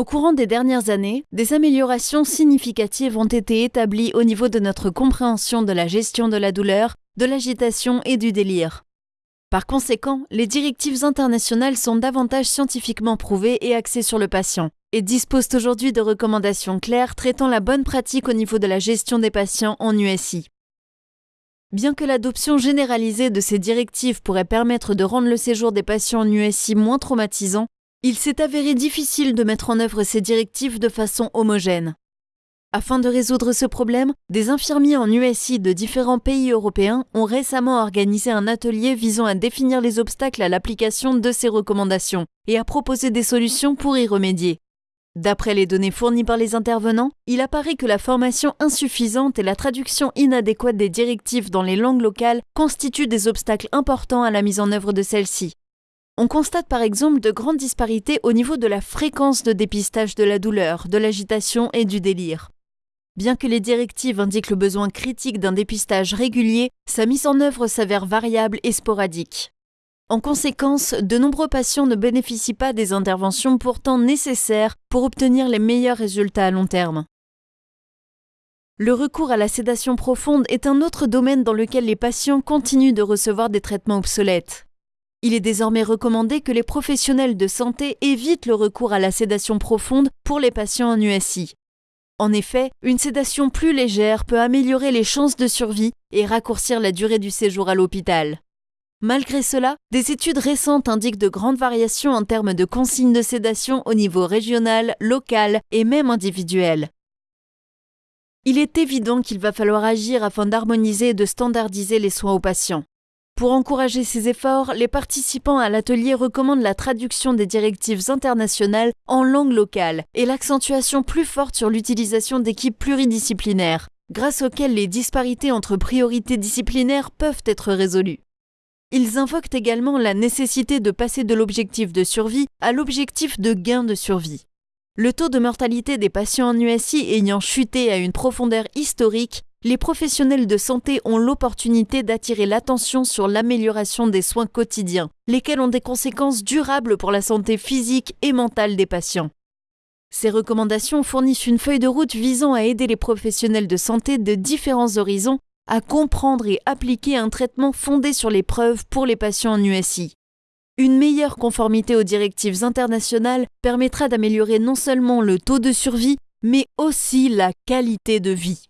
Au courant des dernières années, des améliorations significatives ont été établies au niveau de notre compréhension de la gestion de la douleur, de l'agitation et du délire. Par conséquent, les directives internationales sont davantage scientifiquement prouvées et axées sur le patient, et disposent aujourd'hui de recommandations claires traitant la bonne pratique au niveau de la gestion des patients en USI. Bien que l'adoption généralisée de ces directives pourrait permettre de rendre le séjour des patients en USI moins traumatisant, il s'est avéré difficile de mettre en œuvre ces directives de façon homogène. Afin de résoudre ce problème, des infirmiers en USI de différents pays européens ont récemment organisé un atelier visant à définir les obstacles à l'application de ces recommandations et à proposer des solutions pour y remédier. D'après les données fournies par les intervenants, il apparaît que la formation insuffisante et la traduction inadéquate des directives dans les langues locales constituent des obstacles importants à la mise en œuvre de celles-ci. On constate par exemple de grandes disparités au niveau de la fréquence de dépistage de la douleur, de l'agitation et du délire. Bien que les directives indiquent le besoin critique d'un dépistage régulier, sa mise en œuvre s'avère variable et sporadique. En conséquence, de nombreux patients ne bénéficient pas des interventions pourtant nécessaires pour obtenir les meilleurs résultats à long terme. Le recours à la sédation profonde est un autre domaine dans lequel les patients continuent de recevoir des traitements obsolètes. Il est désormais recommandé que les professionnels de santé évitent le recours à la sédation profonde pour les patients en USI. En effet, une sédation plus légère peut améliorer les chances de survie et raccourcir la durée du séjour à l'hôpital. Malgré cela, des études récentes indiquent de grandes variations en termes de consignes de sédation au niveau régional, local et même individuel. Il est évident qu'il va falloir agir afin d'harmoniser et de standardiser les soins aux patients. Pour encourager ces efforts, les participants à l'atelier recommandent la traduction des directives internationales en langue locale et l'accentuation plus forte sur l'utilisation d'équipes pluridisciplinaires, grâce auxquelles les disparités entre priorités disciplinaires peuvent être résolues. Ils invoquent également la nécessité de passer de l'objectif de survie à l'objectif de gain de survie. Le taux de mortalité des patients en USI ayant chuté à une profondeur historique, les professionnels de santé ont l'opportunité d'attirer l'attention sur l'amélioration des soins quotidiens, lesquels ont des conséquences durables pour la santé physique et mentale des patients. Ces recommandations fournissent une feuille de route visant à aider les professionnels de santé de différents horizons à comprendre et appliquer un traitement fondé sur les preuves pour les patients en USI. Une meilleure conformité aux directives internationales permettra d'améliorer non seulement le taux de survie, mais aussi la qualité de vie.